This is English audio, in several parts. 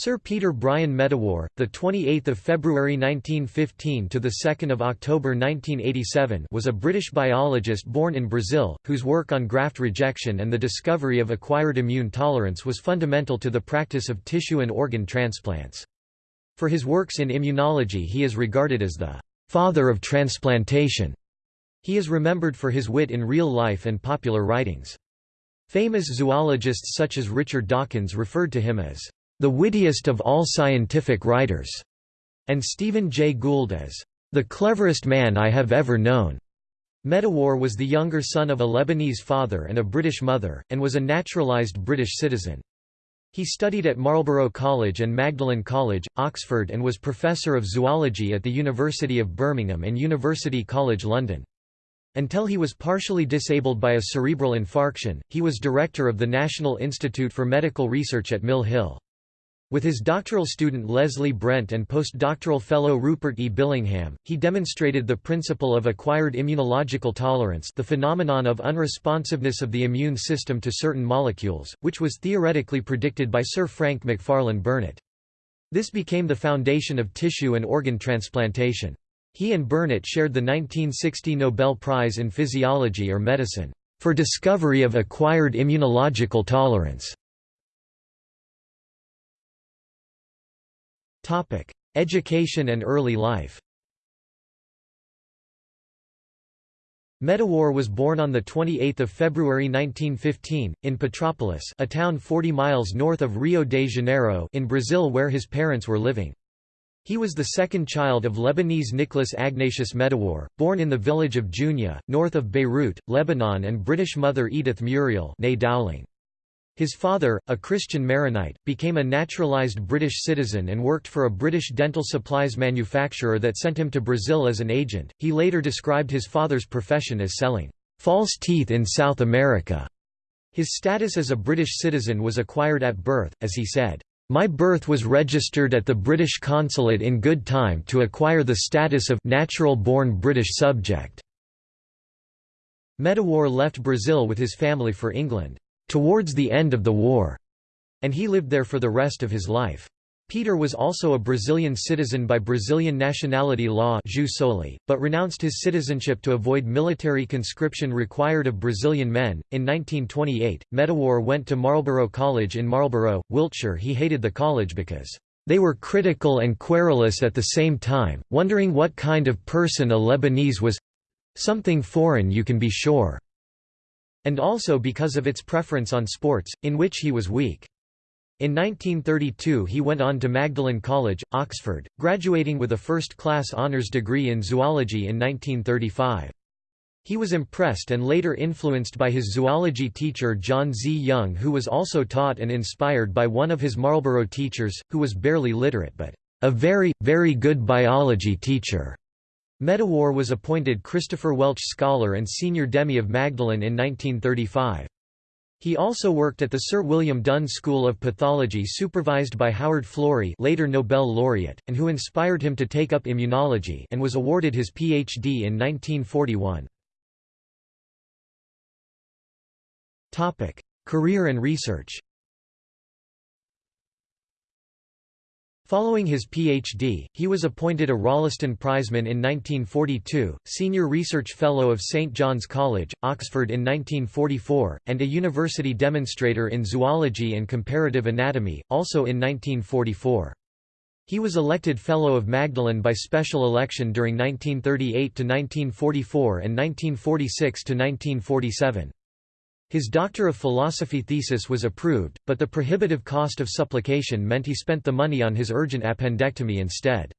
Sir Peter Bryan Medawar, the 28th of February 1915 to the 2nd of October 1987, was a British biologist born in Brazil, whose work on graft rejection and the discovery of acquired immune tolerance was fundamental to the practice of tissue and organ transplants. For his works in immunology, he is regarded as the father of transplantation. He is remembered for his wit in real life and popular writings. Famous zoologists such as Richard Dawkins referred to him as the wittiest of all scientific writers, and Stephen Jay Gould as the cleverest man I have ever known. Medawar was the younger son of a Lebanese father and a British mother, and was a naturalised British citizen. He studied at Marlborough College and Magdalen College, Oxford and was Professor of Zoology at the University of Birmingham and University College London. Until he was partially disabled by a cerebral infarction, he was director of the National Institute for Medical Research at Mill Hill. With his doctoral student Leslie Brent and postdoctoral fellow Rupert E. Billingham, he demonstrated the principle of acquired immunological tolerance the phenomenon of unresponsiveness of the immune system to certain molecules, which was theoretically predicted by Sir Frank Macfarlane Burnet. This became the foundation of tissue and organ transplantation. He and Burnet shared the 1960 Nobel Prize in Physiology or Medicine, for discovery of acquired immunological tolerance. Education and early life Medawar was born on 28 February 1915, in Petrópolis a town 40 miles north of Rio de Janeiro in Brazil where his parents were living. He was the second child of Lebanese Nicholas Agnatius Medawar, born in the village of Junia, north of Beirut, Lebanon and British mother Edith Muriel Dowling. His father, a Christian Maronite, became a naturalized British citizen and worked for a British dental supplies manufacturer that sent him to Brazil as an agent. He later described his father's profession as selling false teeth in South America. His status as a British citizen was acquired at birth, as he said, My birth was registered at the British consulate in good time to acquire the status of natural-born British subject." Medawar left Brazil with his family for England towards the end of the war, and he lived there for the rest of his life. Peter was also a Brazilian citizen by Brazilian nationality law but renounced his citizenship to avoid military conscription required of Brazilian men. In 1928, Medawar went to Marlborough College in Marlborough, Wiltshire. He hated the college because they were critical and querulous at the same time, wondering what kind of person a Lebanese was something foreign you can be sure and also because of its preference on sports, in which he was weak. In 1932 he went on to Magdalen College, Oxford, graduating with a first-class honours degree in zoology in 1935. He was impressed and later influenced by his zoology teacher John Z. Young who was also taught and inspired by one of his Marlborough teachers, who was barely literate but a very, very good biology teacher. Medawar was appointed Christopher Welch Scholar and Senior Demy of Magdalen in 1935. He also worked at the Sir William Dunn School of Pathology supervised by Howard Florey later Nobel laureate, and who inspired him to take up immunology and was awarded his Ph.D. in 1941. Career and research Following his Ph.D., he was appointed a Rolleston Prizeman in 1942, Senior Research Fellow of St John's College, Oxford in 1944, and a University Demonstrator in Zoology and Comparative Anatomy, also in 1944. He was elected Fellow of Magdalen by special election during 1938–1944 and 1946–1947. His Doctor of Philosophy thesis was approved, but the prohibitive cost of supplication meant he spent the money on his urgent appendectomy instead.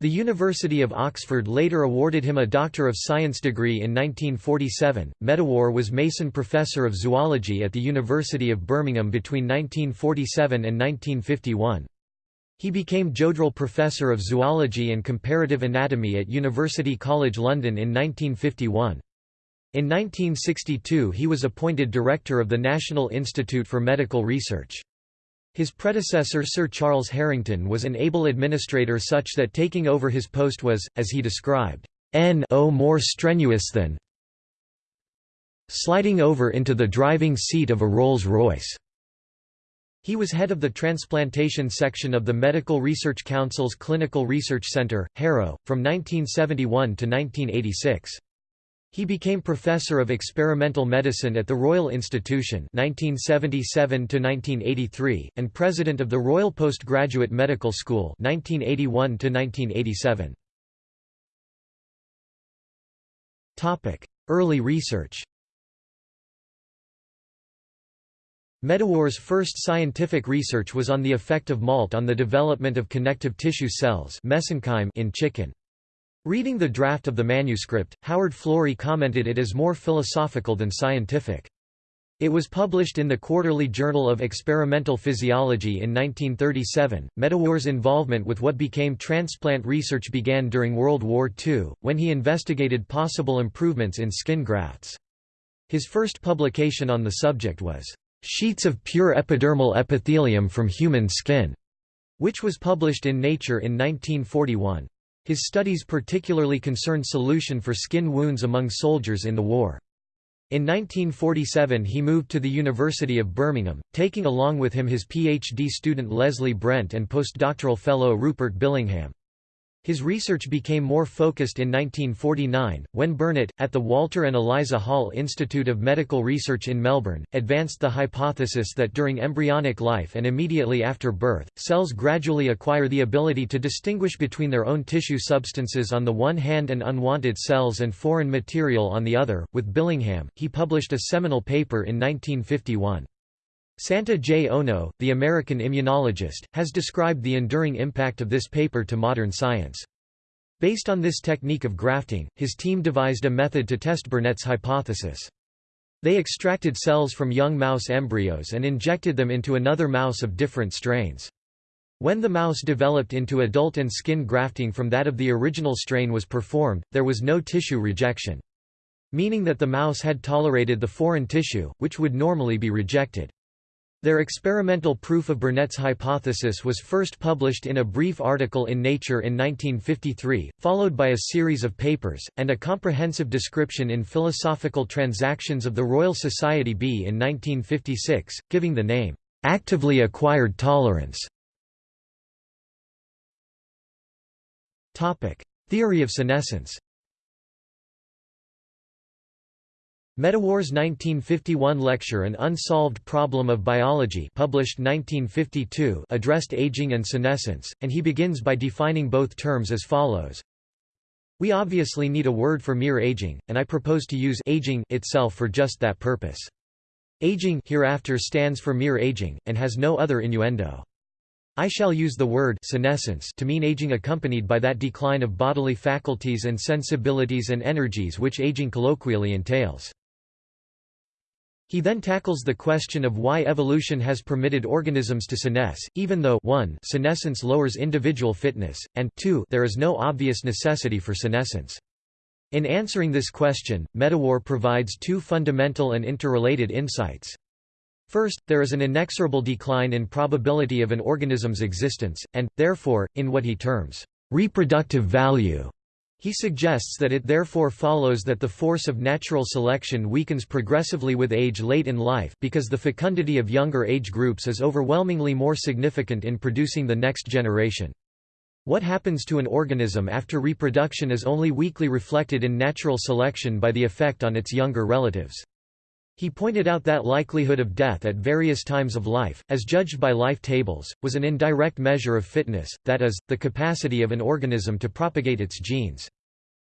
The University of Oxford later awarded him a Doctor of Science degree in 1947. Medawar was Mason Professor of Zoology at the University of Birmingham between 1947 and 1951. He became Jodrell Professor of Zoology and Comparative Anatomy at University College London in 1951. In 1962 he was appointed director of the National Institute for Medical Research. His predecessor Sir Charles Harington was an able administrator such that taking over his post was, as he described, n-o more strenuous than sliding over into the driving seat of a Rolls-Royce. He was head of the transplantation section of the Medical Research Council's Clinical Research Center, Harrow, from 1971 to 1986. He became Professor of Experimental Medicine at the Royal Institution 1977 1983, and President of the Royal Postgraduate Medical School 1981 1987. Topic: Early research Medawar's first scientific research was on the effect of malt on the development of connective tissue cells mesenchyme in chicken. Reading the draft of the manuscript, Howard Florey commented it is more philosophical than scientific. It was published in the Quarterly Journal of Experimental Physiology in 1937. Medawar's involvement with what became transplant research began during World War II, when he investigated possible improvements in skin grafts. His first publication on the subject was Sheets of Pure Epidermal Epithelium from Human Skin, which was published in Nature in 1941. His studies particularly concerned solution for skin wounds among soldiers in the war. In 1947 he moved to the University of Birmingham, taking along with him his PhD student Leslie Brent and postdoctoral fellow Rupert Billingham. His research became more focused in 1949, when Burnet, at the Walter and Eliza Hall Institute of Medical Research in Melbourne, advanced the hypothesis that during embryonic life and immediately after birth, cells gradually acquire the ability to distinguish between their own tissue substances on the one hand and unwanted cells and foreign material on the other. With Billingham, he published a seminal paper in 1951. Santa J. Ono, the American immunologist, has described the enduring impact of this paper to modern science. Based on this technique of grafting, his team devised a method to test Burnet's hypothesis. They extracted cells from young mouse embryos and injected them into another mouse of different strains. When the mouse developed into adult and skin grafting from that of the original strain was performed, there was no tissue rejection. Meaning that the mouse had tolerated the foreign tissue, which would normally be rejected. Their experimental proof of Burnet's hypothesis was first published in a brief article in Nature in 1953, followed by a series of papers, and a comprehensive description in Philosophical Transactions of the Royal Society B in 1956, giving the name, "...actively acquired tolerance". Theory of senescence Medawar's 1951 lecture An Unsolved Problem of Biology published 1952 addressed aging and senescence, and he begins by defining both terms as follows. We obviously need a word for mere aging, and I propose to use aging itself for just that purpose. Aging hereafter stands for mere aging, and has no other innuendo. I shall use the word senescence to mean aging accompanied by that decline of bodily faculties and sensibilities and energies which aging colloquially entails. He then tackles the question of why evolution has permitted organisms to senesce, even though 1 senescence lowers individual fitness, and 2 there is no obvious necessity for senescence. In answering this question, Medawar provides two fundamental and interrelated insights. First, there is an inexorable decline in probability of an organism's existence, and, therefore, in what he terms, reproductive value. He suggests that it therefore follows that the force of natural selection weakens progressively with age late in life because the fecundity of younger age groups is overwhelmingly more significant in producing the next generation. What happens to an organism after reproduction is only weakly reflected in natural selection by the effect on its younger relatives. He pointed out that likelihood of death at various times of life, as judged by life tables, was an indirect measure of fitness, that is, the capacity of an organism to propagate its genes.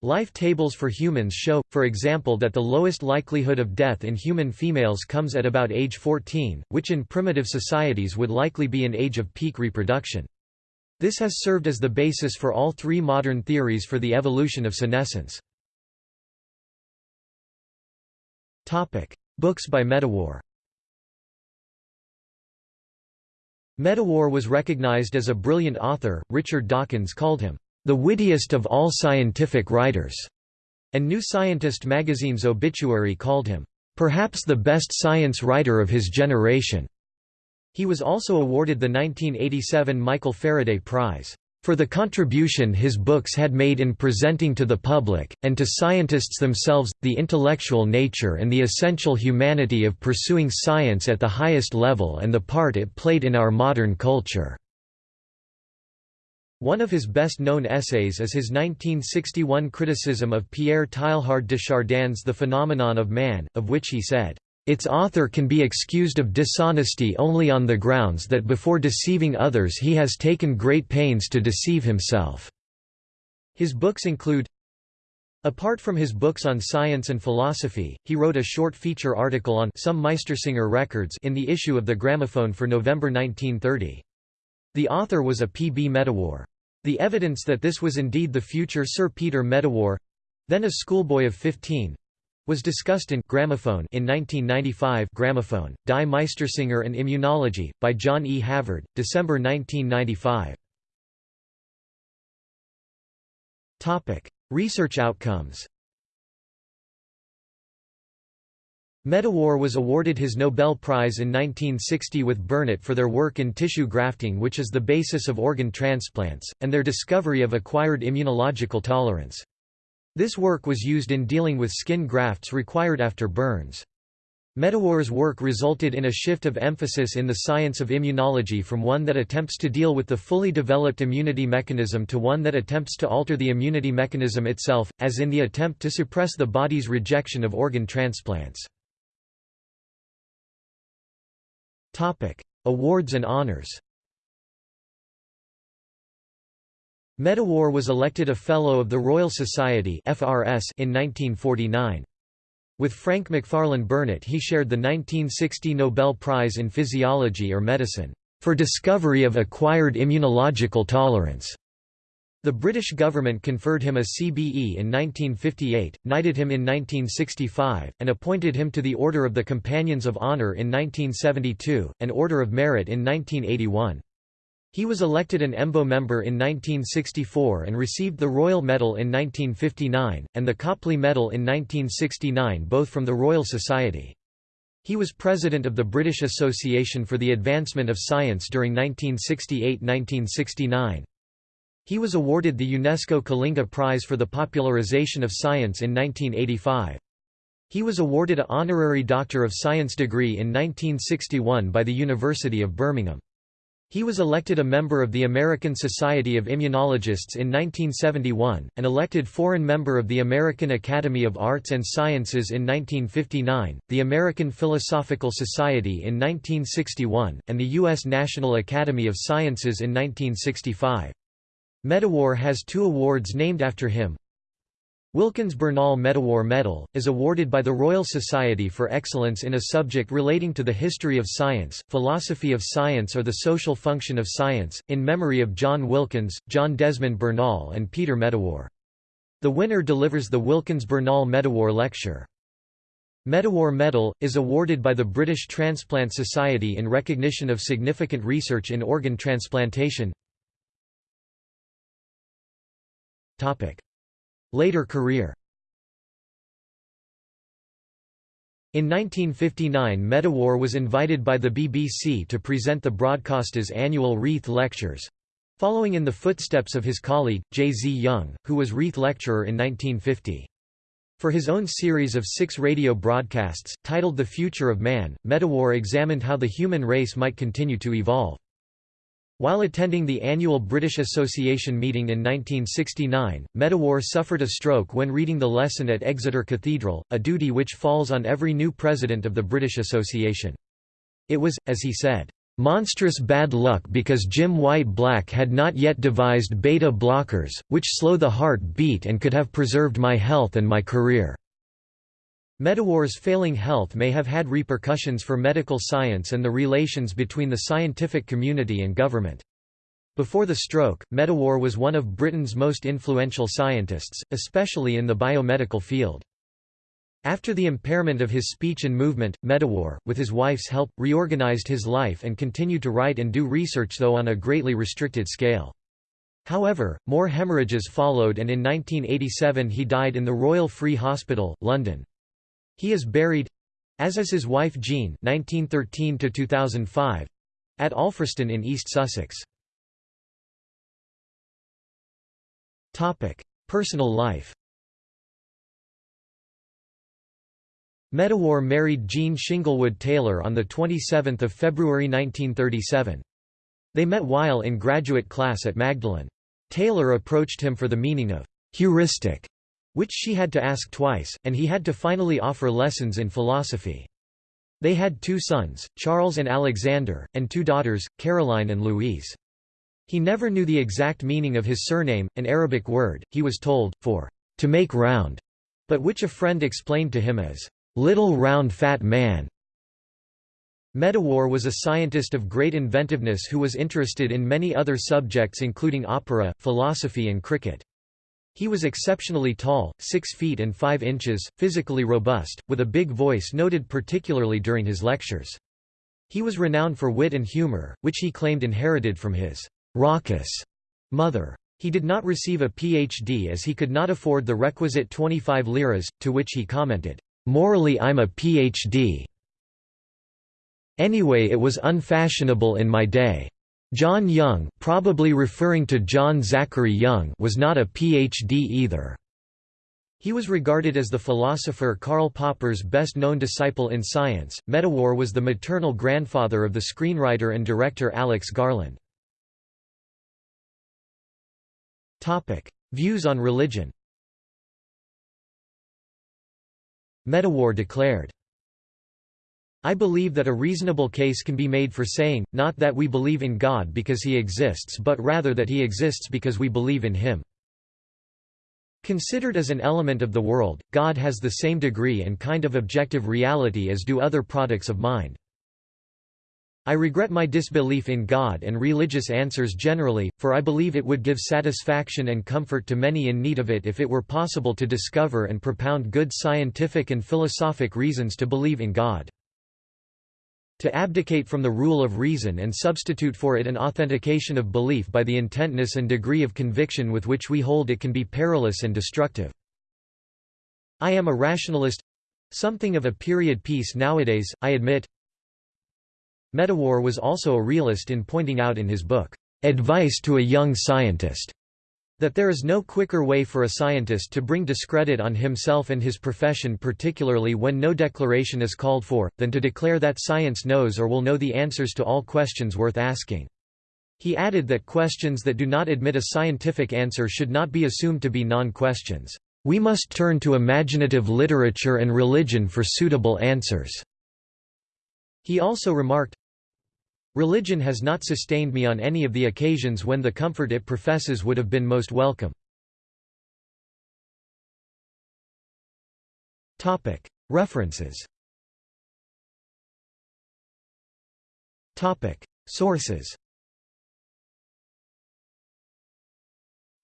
Life tables for humans show, for example that the lowest likelihood of death in human females comes at about age 14, which in primitive societies would likely be an age of peak reproduction. This has served as the basis for all three modern theories for the evolution of senescence. Books by Medawar Medawar was recognized as a brilliant author, Richard Dawkins called him the wittiest of all scientific writers, and New Scientist magazine's obituary called him, perhaps the best science writer of his generation. He was also awarded the 1987 Michael Faraday Prize for the contribution his books had made in presenting to the public, and to scientists themselves, the intellectual nature and the essential humanity of pursuing science at the highest level and the part it played in our modern culture." One of his best-known essays is his 1961 criticism of Pierre Teilhard de Chardin's The Phenomenon of Man, of which he said, its author can be excused of dishonesty only on the grounds that before deceiving others he has taken great pains to deceive himself." His books include Apart from his books on science and philosophy, he wrote a short feature article on some Meistersinger records in the issue of the Gramophone for November 1930. The author was a P. B. Medawar. The evidence that this was indeed the future Sir Peter Medawar—then a schoolboy of 15, was discussed in Gramophone in 1995 Gramophone, Die Meistersinger and Immunology, by John E. Havard, December 1995. Research outcomes Medawar was awarded his Nobel Prize in 1960 with Burnet for their work in tissue grafting which is the basis of organ transplants, and their discovery of acquired immunological tolerance. This work was used in dealing with skin grafts required after burns. Medawar's work resulted in a shift of emphasis in the science of immunology from one that attempts to deal with the fully developed immunity mechanism to one that attempts to alter the immunity mechanism itself, as in the attempt to suppress the body's rejection of organ transplants. Awards and honors Medawar was elected a Fellow of the Royal Society (FRS) in 1949. With Frank Macfarlane Burnet he shared the 1960 Nobel Prize in Physiology or Medicine, for discovery of acquired immunological tolerance. The British government conferred him a CBE in 1958, knighted him in 1965, and appointed him to the Order of the Companions of Honour in 1972, and Order of Merit in 1981. He was elected an EMBO member in 1964 and received the Royal Medal in 1959, and the Copley Medal in 1969 both from the Royal Society. He was president of the British Association for the Advancement of Science during 1968–1969. He was awarded the UNESCO Kalinga Prize for the Popularization of Science in 1985. He was awarded a honorary Doctor of Science degree in 1961 by the University of Birmingham. He was elected a member of the American Society of Immunologists in 1971, and elected foreign member of the American Academy of Arts and Sciences in 1959, the American Philosophical Society in 1961, and the U.S. National Academy of Sciences in 1965. Medawar has two awards named after him, Wilkins Bernal Medawar Medal, is awarded by the Royal Society for Excellence in a subject relating to the history of science, philosophy of science or the social function of science, in memory of John Wilkins, John Desmond Bernal and Peter Medawar. The winner delivers the Wilkins Bernal Medawar Lecture. Medawar Medal, is awarded by the British Transplant Society in recognition of significant research in organ transplantation. Later career In 1959 Medawar was invited by the BBC to present the broadcaster's annual Reith Lectures. Following in the footsteps of his colleague, J. Z. Young, who was Reith Lecturer in 1950. For his own series of six radio broadcasts, titled The Future of Man, Medawar examined how the human race might continue to evolve. While attending the annual British Association meeting in 1969, Medawar suffered a stroke when reading the lesson at Exeter Cathedral, a duty which falls on every new president of the British Association. It was, as he said, "...monstrous bad luck because Jim Whyte Black had not yet devised beta blockers, which slow the heart beat and could have preserved my health and my career." Medawar's failing health may have had repercussions for medical science and the relations between the scientific community and government. Before the stroke, Medawar was one of Britain's most influential scientists, especially in the biomedical field. After the impairment of his speech and movement, Medawar, with his wife's help, reorganized his life and continued to write and do research though on a greatly restricted scale. However, more hemorrhages followed and in 1987 he died in the Royal Free Hospital, London. He is buried—as is his wife Jean (1913–2005) at Alfriston in East Sussex. Topic: Personal life Medawar married Jean Shinglewood Taylor on the 27 February 1937. They met while in graduate class at Magdalen. Taylor approached him for the meaning of heuristic, which she had to ask twice, and he had to finally offer lessons in philosophy. They had two sons, Charles and Alexander, and two daughters, Caroline and Louise. He never knew the exact meaning of his surname, an Arabic word, he was told, for to make round, but which a friend explained to him as little round fat man. Medawar was a scientist of great inventiveness who was interested in many other subjects including opera, philosophy and cricket. He was exceptionally tall, 6 feet and 5 inches, physically robust, with a big voice noted particularly during his lectures. He was renowned for wit and humor, which he claimed inherited from his raucous mother. He did not receive a PhD as he could not afford the requisite 25 liras, to which he commented, "'Morally I'm a PhD. Anyway it was unfashionable in my day. John Young probably referring to John Zachary Young was not a Ph.D. either. He was regarded as the philosopher Karl Popper's best-known disciple in science. Medawar was the maternal grandfather of the screenwriter and director Alex Garland. Topic: Views on religion. Medawar declared I believe that a reasonable case can be made for saying, not that we believe in God because he exists but rather that he exists because we believe in him. Considered as an element of the world, God has the same degree and kind of objective reality as do other products of mind. I regret my disbelief in God and religious answers generally, for I believe it would give satisfaction and comfort to many in need of it if it were possible to discover and propound good scientific and philosophic reasons to believe in God. To abdicate from the rule of reason and substitute for it an authentication of belief by the intentness and degree of conviction with which we hold it can be perilous and destructive. I am a rationalist—something of a period piece nowadays, I admit. Medawar was also a realist in pointing out in his book, "'Advice to a Young Scientist' That there is no quicker way for a scientist to bring discredit on himself and his profession particularly when no declaration is called for, than to declare that science knows or will know the answers to all questions worth asking. He added that questions that do not admit a scientific answer should not be assumed to be non-questions. We must turn to imaginative literature and religion for suitable answers. He also remarked, Religion has not sustained me on any of the occasions when the comfort it professes would have been most welcome. References. Sources.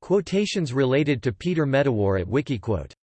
Quotations related to Peter Medawar at Wikiquote